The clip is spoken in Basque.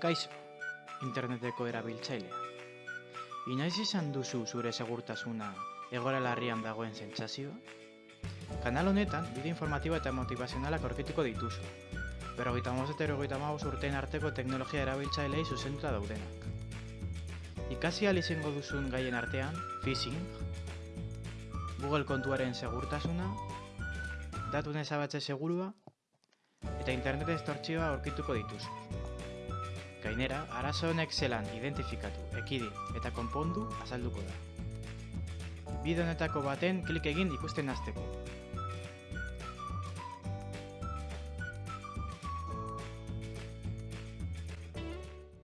Kaixo, interneteko erabiltzailea. Inoiz izan duzu zure segurtasuna egoera larrian dagoen sentsazioa? Kanal honetan, bide informatibo eta motivazionalak aurkituko dituzu. Berrogeita moz eta erogeita maus urtean arteko teknologia erabiltzailei zuzentuta daudenak. Ikasi ahal duzun gaien artean, phishing, Google kontuaren segurtasuna, datun ezabatze segurua, eta internet estortzioa aurkituko dituzu. Gainera, arazo honek zelan identifikatu, ekidin eta konpondu azalduko da. Bide honetako baten klik egin ikusten hasteko.